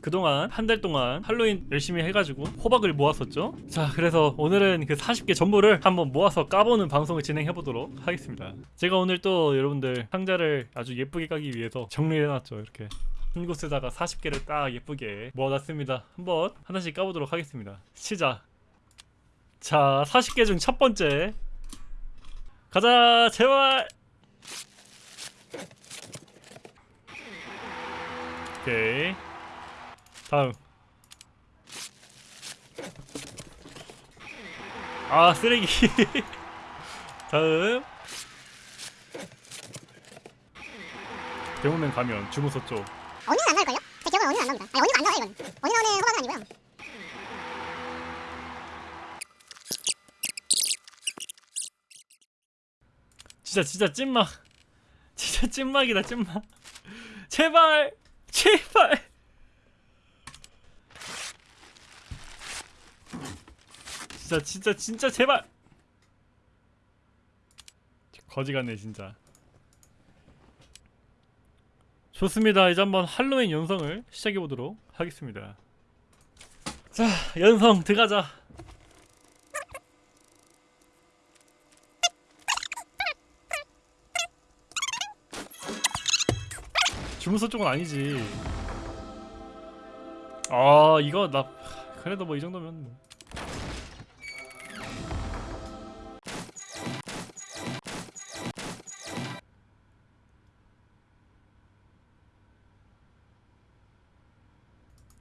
그동안 한 달 동안 할로윈 열심히 해가지고 호박을 모았었죠? 자 그래서 오늘은 그 40개 전부를 한번 모아서 까보는 방송을 진행해보도록 하겠습니다. 제가 오늘 또 여러분들 상자를 아주 예쁘게 까기 위해서 정리해놨죠 이렇게. 한 곳에다가 40개를 딱 예쁘게 모아놨습니다. 한번 하나씩 까보도록 하겠습니다. 시작! 자 40개 중 첫 번째. 가자 제발 오케이 다음 아 쓰레기 다음 대문맨 가면 주무소 쪽 언니는 안 나올걸요? 제 기억은 언니는 안 나옵니다. 아니 언니는 안 나와요 이건. 언니 나오는 호박은 아니고요. 진짜 진짜 찐막 진짜 찐막이다 찐막 제발 제발 진짜 진짜 진짜 제발! 거지 같네 진짜. 좋습니다. 이제 한번 할로윈 연성을 시작해 보도록 하겠습니다. 자 연성 들어가자. 주문서 쪽은 아니지. 아 이거 나 그래도 뭐 이 정도면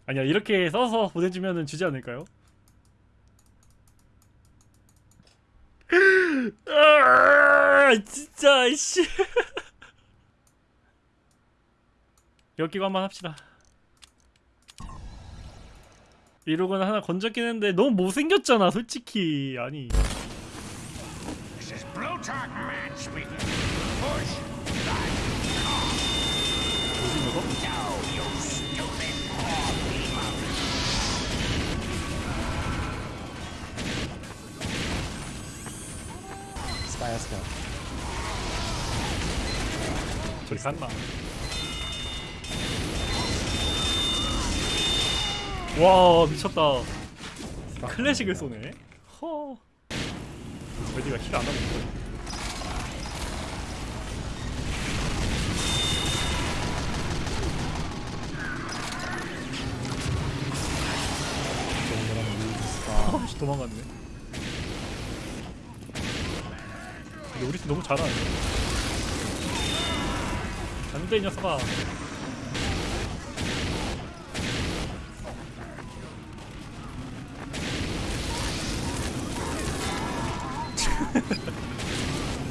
아니야 이렇게 써서 보내주면은 주지 않을까요? 아 진짜 이씨 엮이고 한번 합시다 이러고는 하나 건졌긴 했는데 너무 못생겼잖아 솔직히 아니 This is Plutarch man speaking. Push. 뭐지 이거? 저리 갔나? 와 미쳤다. 클래식을 쏘네. 허. 레디가 힐안 하고 있어 아씨 도망갔네 근데 우리 팀 너무 잘하네. 안돼 이 녀석아.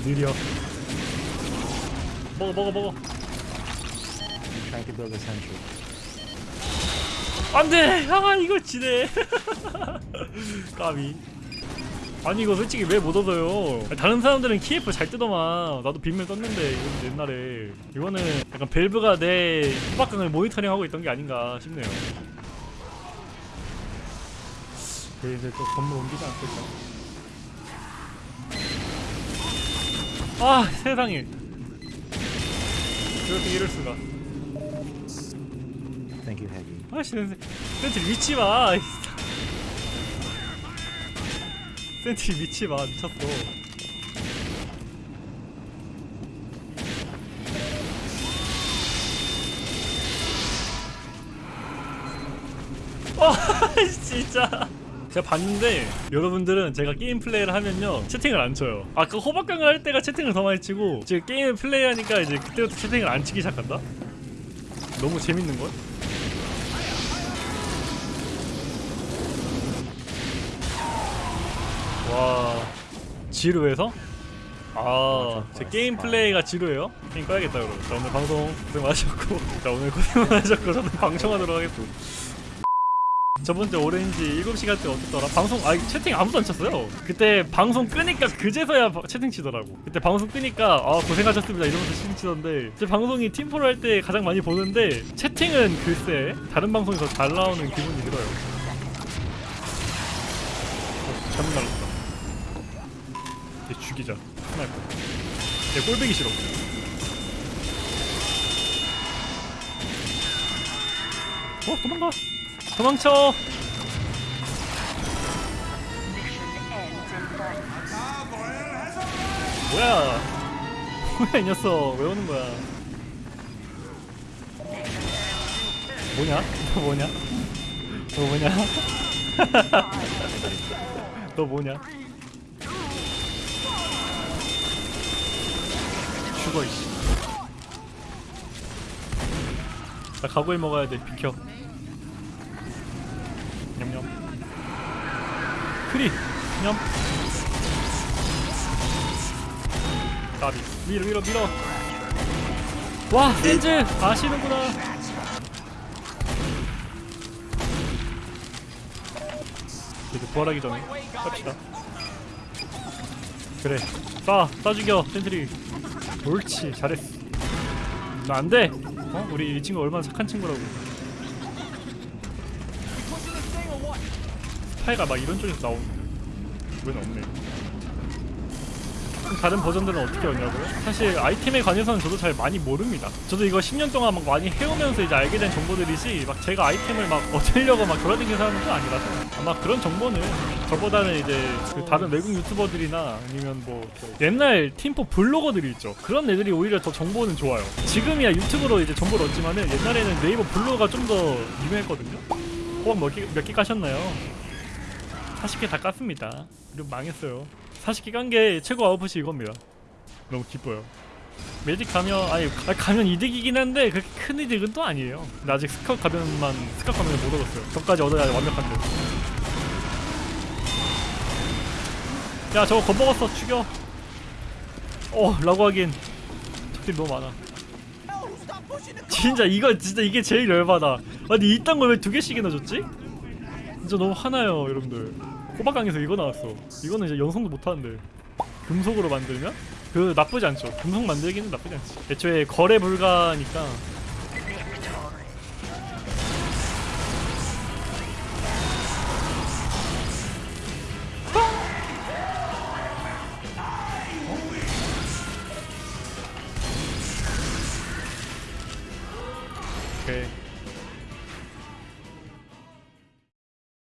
느려. 먹어 먹어 먹어. 안돼! 아 이걸 지네. 까비 아니 이거 솔직히 왜 못 얻어요? 다른 사람들은 키F 잘 뜨더만. 나도 빈밀 떴는데 이건 옛날에. 이거는 약간 벨브가 내 후박강을 모니터링하고 있던 게 아닌가 싶네요. 네, 이제 또 건물 옮기지 않을까? 아 세상에. 이렇게 이럴 수가. 아씨 sentry 위치 봐이 sentry 위치 봐 미쳤어 아 진짜 제가 봤는데 여러분들은 제가 게임 플레이를 하면요 채팅을 안 쳐요 아까 호박강을 할 때가 채팅을 더 많이 치고 지금 게임을 플레이하니까 이제 그때부터 채팅을 안 치기 시작한다? 너무 재밌는걸? 와 지루해서? 아, 제 게임 플레이가 지루해요? 게임 꺼야겠다 그럼. 자 오늘 방송 고생 많으셨고, 자 오늘 고생 많으셨고 저는 방송하도록 하겠습니다. 저번주 오렌지 7시간 때 어땠더라? 방송 아 채팅 아무도 안 쳤어요. 그때 방송 끄니까 그제서야 바- 채팅 치더라고. 그때 방송 끄니까 아 고생하셨습니다 이러면서 채팅 치던데 제 방송이 팀포를 할때 가장 많이 보는데 채팅은 글쎄 다른 방송에서 잘 나오는 기분이 들어요. 어, 잘못 날랐다. 얘 죽이자. 스나이퍼. 얘 꼴배기 싫어. 어 도망가. 도망쳐. 뭐야. 뭐야 이 녀석. 왜 오는 거야? 뭐냐? 너 뭐냐? 너 뭐냐? 너 뭐냐 죽어 이씨 나 가구일 먹어야 돼 비켜. 냠냠. 크리 냠. 까비. 밀어 밀어 밀어. 와 샌즈! 아시는구나. 이제 부활하기 전에 깝시다. 그래 쏴! 쏴 죽여 sentry 옳지 잘했어. 너 안돼. 어? 우리 이 친구 얼마나 착한 친구라고. 스파이가 막 이런 쪽에서 나오는데. 왜 없네 다른 버전들은 어떻게 하냐고요? 사실 아이템에 관해서는 저도 잘 많이 모릅니다 저도 이거 10년 동안 막 많이 해오면서 이제 알게 된 정보들이지 막 제가 아이템을 막 얻으려고 막 돌아다니는 사람은 또 아니라서 아마 그런 정보는 저보다는 이제 그 다른 외국 유튜버들이나 아니면 뭐 옛날 팀포 블로거들이 있죠 그런 애들이 오히려 더 정보는 좋아요 지금이야 유튜브로 이제 정보를 얻지만은 옛날에는 네이버 블로거가 좀 더 유명했거든요 호박 몇 개, 몇 개 까셨나요? 40개 다 깠습니다. 그리고 망했어요. 40개 깐 게 최고 아웃풋이 이겁니다. 너무 기뻐요. 매직 가면 아니 가- 가면 이득이긴 한데 그렇게 큰 이득은 또 아니에요. 근데 아직 스카웃 가면만 스카웃 가면을 못 얻었어요. 저까지 얻어야 완벽한데. 야 저거 겁먹었어 죽여. 어 라고 하긴 적들이 너무 많아. 진짜 이거 진짜 이게 제일 열받아. 아니 이딴 걸 왜 두 개씩이나 줬지? 진짜 너무 화나요 여러분들 호박강에서 이거 나왔어. 이거는 이제 연성도 못하는데. 금속으로 만들면? 그 나쁘지 않죠. 금속 만들기는 나쁘지 않지. 애초에 거래 불가니까. 오케이